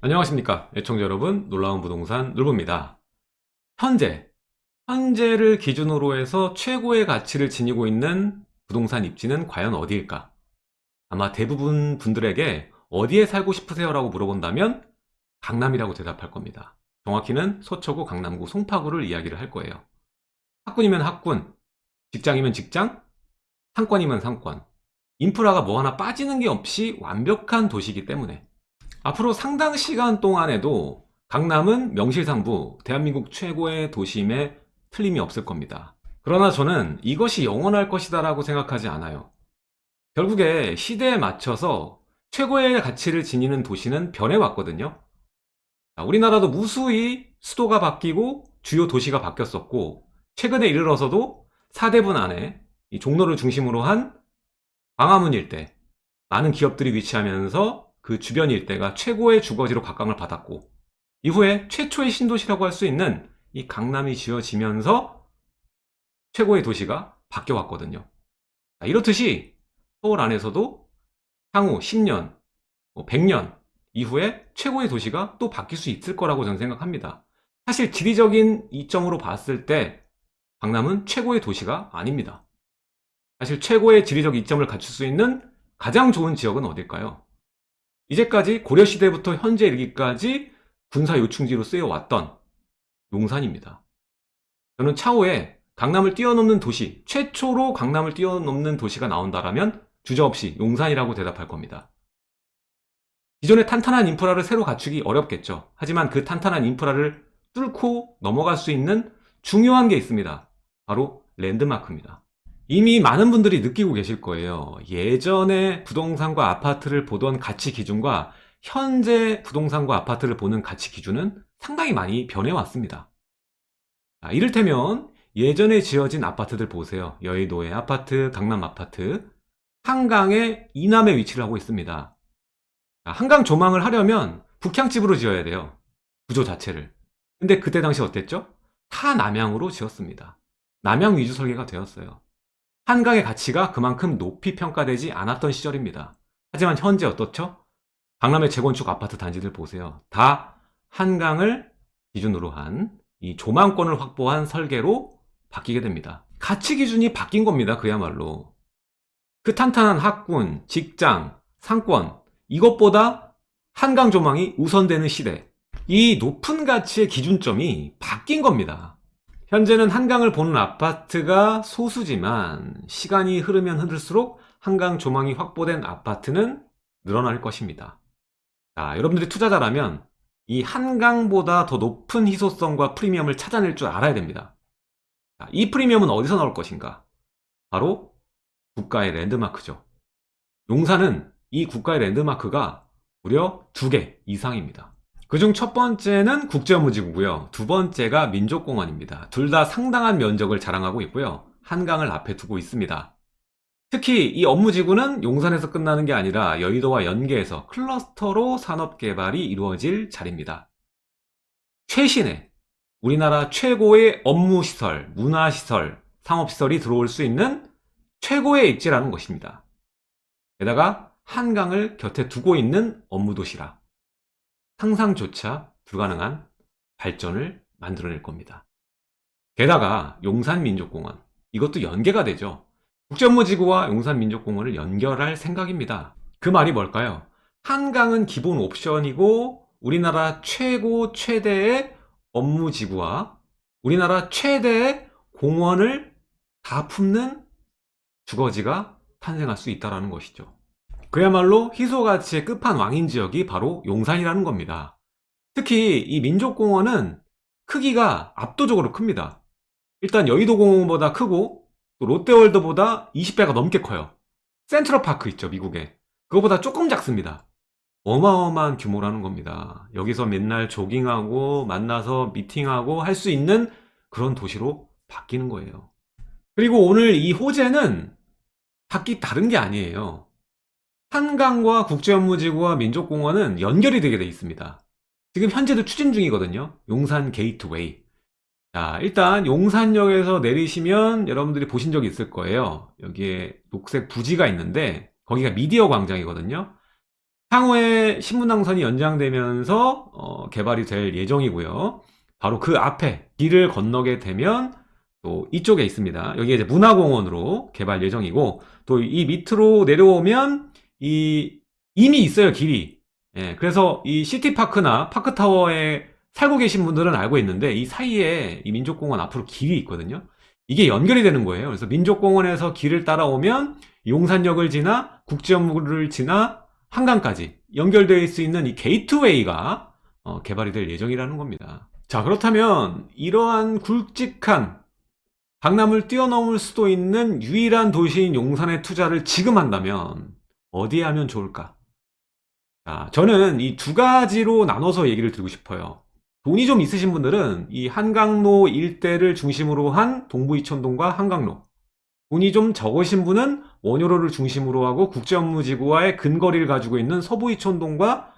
안녕하십니까 애청자 여러분. 놀라운 부동산 놀부입니다. 현재 현재를 기준으로 해서 최고의 가치를 지니고 있는 부동산 입지는 과연 어디일까? 아마 대부분 분들에게 어디에 살고 싶으세요? 라고 물어본다면 강남이라고 대답할 겁니다. 정확히는 서초구 강남구 송파구를 이야기를 할 거예요. 학군이면 학군 직장이면 직장 상권이면 상권. 인프라가 뭐 하나 빠지는 게 없이 완벽한 도시이기 때문에 앞으로 상당 시간 동안에도 강남은 명실상부 대한민국 최고의 도심에 틀림이 없을 겁니다. 그러나 저는 이것이 영원할 것이다 라고 생각하지 않아요. 결국에 시대에 맞춰서 최고의 가치를 지니는 도시는 변해왔거든요. 우리나라도 무수히 수도가 바뀌고 주요 도시가 바뀌었었고 최근에 이르러서도 사대분 안에 종로를 중심으로 한 광화문 일대 많은 기업들이 위치하면서 그 주변 일대가 최고의 주거지로 각광을 받았고 이후에 최초의 신도시라고 할 수 있는 이 강남이 지어지면서 최고의 도시가 바뀌어 왔거든요. 이렇듯이 서울 안에서도 향후 10년, 100년 뭐 이후에 최고의 도시가 또 바뀔 수 있을 거라고 저는 생각합니다. 사실 지리적인 이점으로 봤을 때 강남은 최고의 도시가 아닙니다. 사실 최고의 지리적 이점을 갖출 수 있는 가장 좋은 지역은 어딜까요? 이제까지 고려시대부터 현재 이르기까지 군사 요충지로 쓰여왔던 용산입니다. 저는 차후에 강남을 뛰어넘는 도시, 최초로 강남을 뛰어넘는 도시가 나온다면 주저없이 용산이라고 대답할 겁니다. 기존의 탄탄한 인프라를 새로 갖추기 어렵겠죠. 하지만 그 탄탄한 인프라를 뚫고 넘어갈 수 있는 중요한 게 있습니다. 바로 랜드마크입니다. 이미 많은 분들이 느끼고 계실 거예요. 예전에 부동산과 아파트를 보던 가치 기준과 현재 부동산과 아파트를 보는 가치 기준은 상당히 많이 변해왔습니다. 이를테면 예전에 지어진 아파트들 보세요. 여의도의 아파트, 강남 아파트 한강의 이남에 위치를 하고 있습니다. 한강 조망을 하려면 북향집으로 지어야 돼요. 구조 자체를. 근데 그때 당시 어땠죠? 타남향으로 지었습니다. 남향 위주 설계가 되었어요 한강의 가치가 그만큼 높이 평가되지 않았던 시절입니다. 하지만 현재 어떻죠? 강남의 재건축 아파트 단지들 보세요. 다 한강을 기준으로 한 이 조망권을 확보한 설계로 바뀌게 됩니다. 가치 기준이 바뀐 겁니다. 그야말로. 그 탄탄한 학군, 직장, 상권 이것보다 한강 조망이 우선되는 시대 이 높은 가치의 기준점이 바뀐 겁니다. 현재는 한강을 보는 아파트가 소수지만 시간이 흐르면 흐를수록 한강 조망이 확보된 아파트는 늘어날 것입니다. 자, 여러분들이 투자자라면 이 한강보다 더 높은 희소성과 프리미엄을 찾아낼 줄 알아야 됩니다. 자, 이 프리미엄은 어디서 나올 것인가? 바로 국가의 랜드마크죠. 용산은 이 국가의 랜드마크가 무려 두 개 이상입니다. 그중 첫 번째는 국제업무지구고요. 두 번째가 민족공원입니다. 둘 다 상당한 면적을 자랑하고 있고요. 한강을 앞에 두고 있습니다. 특히 이 업무지구는 용산에서 끝나는 게 아니라 여의도와 연계해서 클러스터로 산업개발이 이루어질 자리입니다. 최신의 우리나라 최고의 업무시설, 문화시설, 상업시설이 들어올 수 있는 최고의 입지라는 것입니다. 게다가 한강을 곁에 두고 있는 업무도시라 상상조차 불가능한 발전을 만들어낼 겁니다. 게다가 용산민족공원 이것도 연계가 되죠. 국제업무지구와 용산민족공원을 연결할 생각입니다. 그 말이 뭘까요? 한강은 기본 옵션이고 우리나라 최고 최대의 업무지구와 우리나라 최대의 공원을 다 품는 주거지가 탄생할 수 있다는 것이죠. 그야말로 희소가치의 끝판왕인 지역이 바로 용산이라는 겁니다. 특히 이 민족공원은 크기가 압도적으로 큽니다. 일단 여의도공원보다 크고 또 롯데월드보다 20배가 넘게 커요. 센트럴파크 있죠 미국에 그거보다 조금 작습니다. 어마어마한 규모라는 겁니다. 여기서 맨날 조깅하고 만나서 미팅하고 할 수 있는 그런 도시로 바뀌는 거예요. 그리고 오늘 이 호재는 각기 다른 게 아니에요. 한강과 국제업무지구와 민족공원은 연결이 되게 돼 있습니다. 지금 현재도 추진 중이거든요. 용산 게이트웨이. 자 일단 용산역에서 내리시면 여러분들이 보신 적이 있을 거예요. 여기에 녹색 부지가 있는데 거기가 미디어 광장이거든요. 향후에 신분당선이 연장되면서 어, 개발이 될 예정이고요. 바로 그 앞에 길을 건너게 되면 또 이쪽에 있습니다. 여기 이제 문화공원으로 개발 예정이고 또 이 밑으로 내려오면 이 이미 있어요 길이. 예, 그래서 이 시티파크나 파크타워에 살고 계신 분들은 알고 있는데 이 사이에 이 민족공원 앞으로 길이 있거든요. 이게 연결이 되는 거예요. 그래서 민족공원에서 길을 따라오면 용산역을 지나 국제연구를 지나 한강까지 연결될 수 있는 이 게이트웨이가 어, 개발이 될 예정이라는 겁니다. 자 그렇다면 이러한 굵직한 강남을 뛰어넘을 수도 있는 유일한 도시인 용산에 투자를 지금 한다면 어디에 하면 좋을까? 자, 저는 이 두 가지로 나눠서 얘기를 드리고 싶어요. 돈이 좀 있으신 분들은 이 한강로 일대를 중심으로 한 동부이천동과 한강로 돈이 좀 적으신 분은 원효로를 중심으로 하고 국제업무지구와의 근거리를 가지고 있는 서부이천동과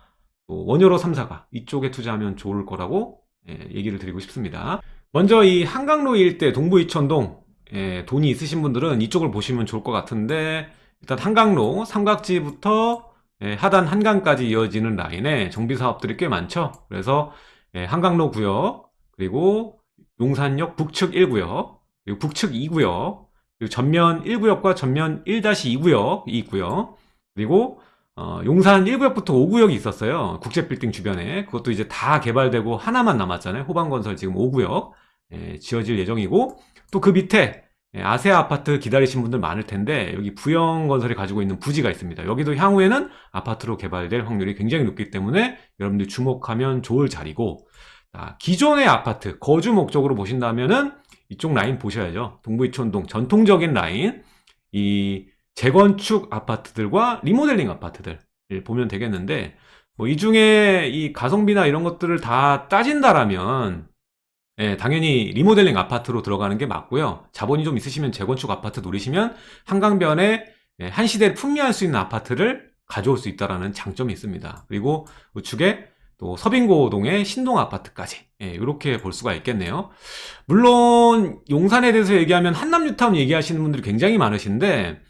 또 원효로 3사가 이쪽에 투자하면 좋을 거라고 예, 얘기를 드리고 싶습니다. 먼저 이 한강로 일대 동부이천동 예, 돈이 있으신 분들은 이쪽을 보시면 좋을 것 같은데 일단 한강로 삼각지부터 예, 하단 한강까지 이어지는 라인에 정비 사업들이 꽤 많죠. 그래서 예, 한강로 구역 그리고 용산역 북측 1구역 그리고 북측 2구역 그리고 전면 1구역과 전면 1-2구역이 있고요. 그리고 어, 용산 1구역부터 5구역이 있었어요. 국제빌딩 주변에. 그것도 이제 다 개발되고 하나만 남았잖아요. 호방건설 지금 5구역 예, 지어질 예정이고 또 그 밑에 예, 아세아 아파트 기다리신 분들 많을 텐데 여기 부영건설이 가지고 있는 부지가 있습니다. 여기도 향후에는 아파트로 개발될 확률이 굉장히 높기 때문에 여러분들 주목하면 좋을 자리고 자, 기존의 아파트 거주 목적으로 보신다면 은 이쪽 라인 보셔야죠. 동부이촌동 전통적인 라인 이 재건축 아파트들과 리모델링 아파트들 보면 되겠는데 뭐 이 중에 이 가성비나 이런 것들을 다 따진다라면 예, 당연히 리모델링 아파트로 들어가는 게 맞고요. 자본이 좀 있으시면 재건축 아파트 노리시면 한강변에 예, 한 시대를 풍미할 수 있는 아파트를 가져올 수 있다는 장점이 있습니다. 그리고 우측에 또 서빙고동의 신동 아파트까지 예, 이렇게 볼 수가 있겠네요. 물론 용산에 대해서 얘기하면 한남뉴타운 얘기하시는 분들이 굉장히 많으신데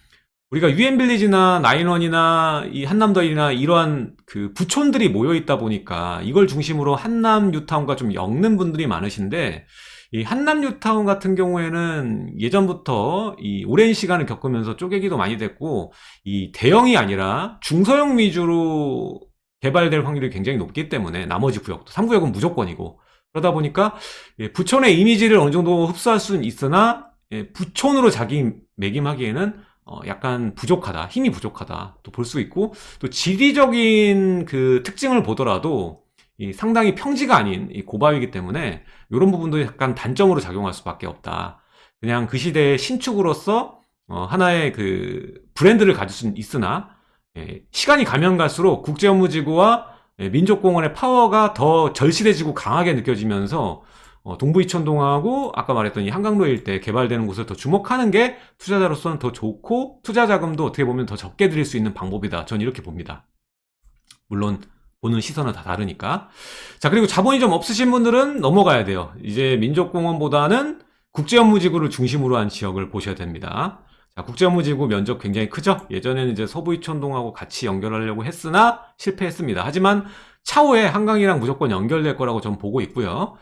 우리가 유엔 빌리지나 나인원이나 이 한남더이나 이러한 그 부촌들이 모여 있다 보니까 이걸 중심으로 한남 뉴타운과 좀 엮는 분들이 많으신데 이 한남 뉴타운 같은 경우에는 예전부터 이 오랜 시간을 겪으면서 쪼개기도 많이 됐고 이 대형이 아니라 중소형 위주로 개발될 확률이 굉장히 높기 때문에 나머지 구역도 3구역은 무조건이고 그러다 보니까 예, 부촌의 이미지를 어느 정도 흡수할 수는 있으나 예, 부촌으로 자기 매김하기에는 어, 약간 부족하다, 힘이 부족하다 또 볼 수 있고 또 지리적인 그 특징을 보더라도 이 상당히 평지가 아닌 이 고바위이기 때문에 이런 부분도 약간 단점으로 작용할 수밖에 없다. 그냥 그 시대의 신축으로서 어, 하나의 그 브랜드를 가질 수는 있으나 예, 시간이 가면 갈수록 국제업무지구와 예, 민족공원의 파워가 더 절실해지고 강하게 느껴지면서 어, 동부이천동하고 아까 말했던 이 한강로 일대 개발되는 곳을 더 주목하는 게 투자자로서는 더 좋고 투자 자금도 어떻게 보면 더 적게 드릴 수 있는 방법이다. 전 이렇게 봅니다. 물론 보는 시선은 다 다르니까. 자 그리고 자본이 좀 없으신 분들은 넘어가야 돼요. 이제 민족공원보다는 국제업무지구를 중심으로 한 지역을 보셔야 됩니다. 자, 국제업무지구 면적 굉장히 크죠? 예전에는 이제 서부이천동하고 같이 연결하려고 했으나 실패했습니다. 하지만 차후에 한강이랑 무조건 연결될 거라고 전 보고 있고요.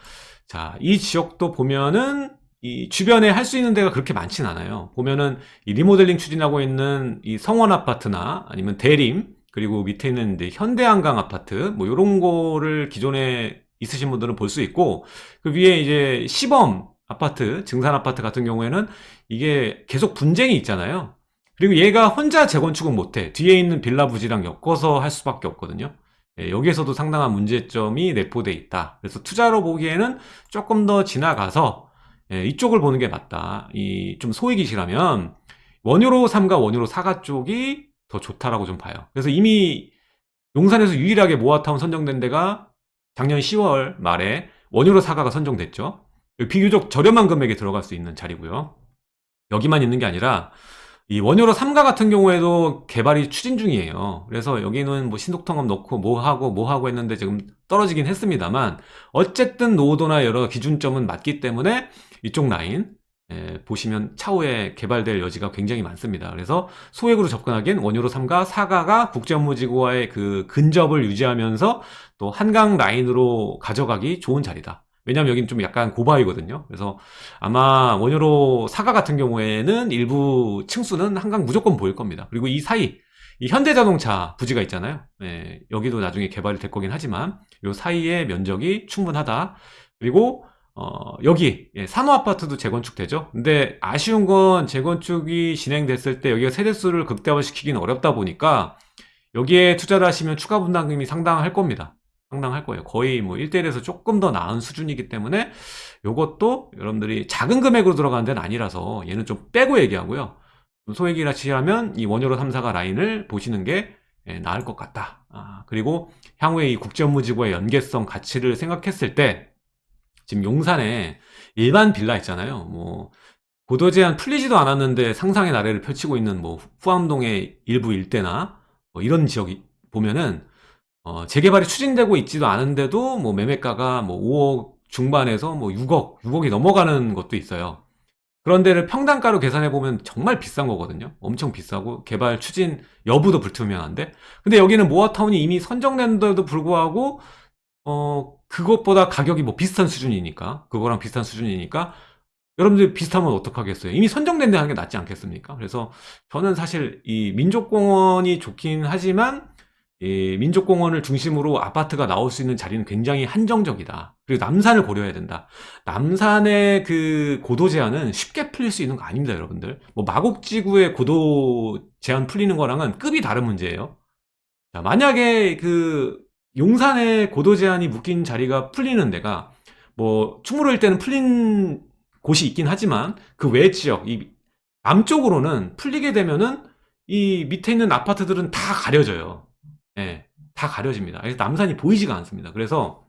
자, 이 지역도 보면은 이 주변에 할 수 있는 데가 그렇게 많진 않아요. 보면은 이 리모델링 추진하고 있는 이 성원 아파트나 아니면 대림 그리고 밑에 있는 이제 현대한강 아파트 뭐 이런 거를 기존에 있으신 분들은 볼 수 있고 그 위에 이제 시범 아파트 증산 아파트 같은 경우에는 이게 계속 분쟁이 있잖아요. 그리고 얘가 혼자 재건축은 못해 뒤에 있는 빌라 부지랑 엮어서 할 수밖에 없거든요. 예, 여기에서도 상당한 문제점이 내포돼 있다. 그래서 투자로 보기에는 조금 더 지나가서 예, 이쪽을 보는 게 맞다. 이 좀 소액이시라면 원유로 3과 원유로 4가 쪽이 더 좋다라고 좀 봐요. 그래서 이미 용산에서 유일하게 모아타운 선정된 데가 작년 10월 말에 원유로 4가가 선정됐죠. 비교적 저렴한 금액에 들어갈 수 있는 자리고요. 여기만 있는 게 아니라 이 원효로 3가 같은 경우에도 개발이 추진 중이에요. 그래서 여기는 뭐 신속통합 넣고 뭐 하고 뭐 하고 했는데 지금 떨어지긴 했습니다만 어쨌든 노도나 여러 기준점은 맞기 때문에 이쪽 라인 예, 보시면 차후에 개발될 여지가 굉장히 많습니다. 그래서 소액으로 접근하기엔 원유로 3가 4가가 국제업무지구와의 그 근접을 유지하면서 또 한강 라인으로 가져가기 좋은 자리다. 왜냐면 여기는 좀 약간 고바위거든요. 그래서 아마 원유로 사가 같은 경우에는 일부 층수는 한강 무조건 보일 겁니다. 그리고 이 사이 이 현대자동차 부지가 있잖아요. 예, 여기도 나중에 개발이 될 거긴 하지만 이 사이의 면적이 충분하다. 그리고 어, 여기 예, 산호 아파트도 재건축되죠. 근데 아쉬운 건 재건축이 진행됐을 때 여기가 세대수를 극대화시키기는 어렵다 보니까 여기에 투자를 하시면 추가 분담금이 상당할 겁니다. 상당할 거예요. 거의 뭐 1대1에서 조금 더 나은 수준이기 때문에 이것도 여러분들이 작은 금액으로 들어가는 데는 아니라서 얘는 좀 빼고 얘기하고요. 소액이라 치하면 이 원유로 3사가 라인을 보시는 게 예, 나을 것 같다. 아, 그리고 향후에 이 국제업무지구의 연계성 가치를 생각했을 때 지금 용산에 일반 빌라 있잖아요. 뭐 고도 제한 풀리지도 않았는데 상상의 나래를 펼치고 있는 뭐 후암동의 일부 일대나 뭐 이런 지역이 보면은 어, 재개발이 추진되고 있지도 않은데도 뭐 매매가가 뭐 5억 중반에서 뭐 6억, 6억이 넘어가는 것도 있어요. 그런 데를 평당가로 계산해 보면 정말 비싼 거거든요. 엄청 비싸고 개발 추진 여부도 불투명한데. 근데 여기는 모아타운이 이미 선정된데도 불구하고 어 그것보다 가격이 뭐 비슷한 수준이니까 그거랑 비슷한 수준이니까 여러분들 비슷하면 어떡하겠어요? 이미 선정된 데 하는 게 낫지 않겠습니까? 그래서 저는 사실 이 민족공원이 좋긴 하지만 이 민족공원을 중심으로 아파트가 나올 수 있는 자리는 굉장히 한정적이다. 그리고 남산을 고려해야 된다. 남산의 그 고도 제한은 쉽게 풀릴 수 있는 거 아닙니다, 여러분들. 뭐 마곡지구의 고도 제한 풀리는 거랑은 급이 다른 문제예요. 자, 만약에 그 용산의 고도 제한이 묶인 자리가 풀리는 데가 뭐 충무로일 때는 풀린 곳이 있긴 하지만 그 외 지역, 이 남쪽으로는 풀리게 되면은 이 밑에 있는 아파트들은 다 가려져요. 예, 다 가려집니다. 그래서 남산이 보이지가 않습니다. 그래서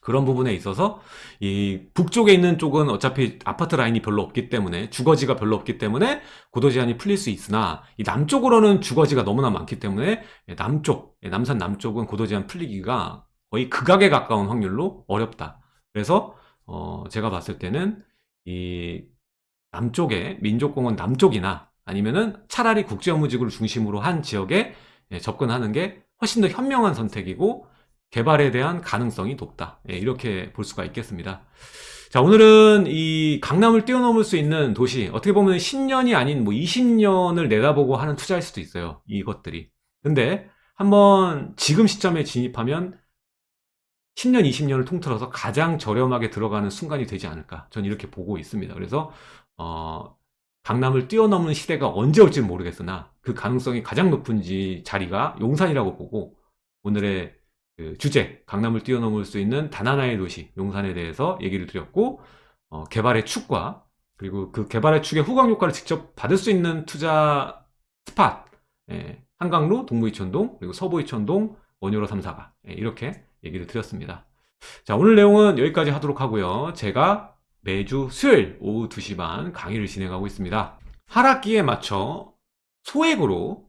그런 부분에 있어서 이 북쪽에 있는 쪽은 어차피 아파트 라인이 별로 없기 때문에 주거지가 별로 없기 때문에 고도 제한이 풀릴 수 있으나 이 남쪽으로는 주거지가 너무나 많기 때문에 남쪽 예, 남산 남쪽은 고도 제한 풀리기가 거의 극악에 가까운 확률로 어렵다. 그래서 어 제가 봤을 때는 이 남쪽에 민족공원 남쪽이나 아니면은 차라리 국제업무지구를 중심으로 한 지역에 예, 접근하는 게 훨씬 더 현명한 선택이고 개발에 대한 가능성이 높다. 예, 이렇게 볼 수가 있겠습니다. 자, 오늘은 이 강남을 뛰어넘을 수 있는 도시, 어떻게 보면 10년이 아닌 뭐 20년을 내다보고 하는 투자일 수도 있어요. 이것들이. 근데 한번 지금 시점에 진입하면 10년, 20년을 통틀어서 가장 저렴하게 들어가는 순간이 되지 않을까. 전 이렇게 보고 있습니다. 그래서, 어, 강남을 뛰어넘는 시대가 언제 올지 모르겠으나 그 가능성이 가장 높은 지 자리가 용산이라고 보고 오늘의 그 주제 강남을 뛰어넘을 수 있는 단 하나의 도시 용산에 대해서 얘기를 드렸고 어, 개발의 축과 그리고 그 개발의 축의 후광 효과를 직접 받을 수 있는 투자 스팟 예, 한강로 동부이천동 그리고 서부이천동 원효로 3사가 예, 이렇게 얘기를 드렸습니다. 자 오늘 내용은 여기까지 하도록 하고요. 제가 매주 수요일 오후 2시 반 강의를 진행하고 있습니다. 하락기에 맞춰 소액으로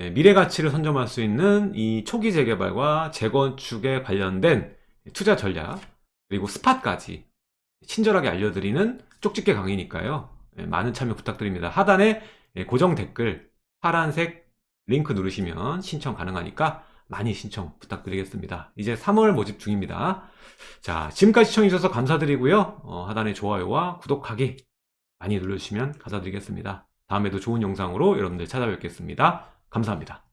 예, 미래 가치를 선점할 수 있는 이 초기 재개발과 재건축에 관련된 투자 전략 그리고 스팟까지 친절하게 알려드리는 쪽집게 강의니까요. 예, 많은 참여 부탁드립니다. 하단에 예, 고정 댓글 파란색 링크 누르시면 신청 가능하니까 많이 신청 부탁드리겠습니다. 이제 3월 모집 중입니다. 자, 지금까지 시청해주셔서 감사드리고요. 어, 하단에 좋아요와 구독하기 많이 눌러주시면 감사드리겠습니다. 다음에도 좋은 영상으로 여러분들 찾아뵙겠습니다. 감사합니다.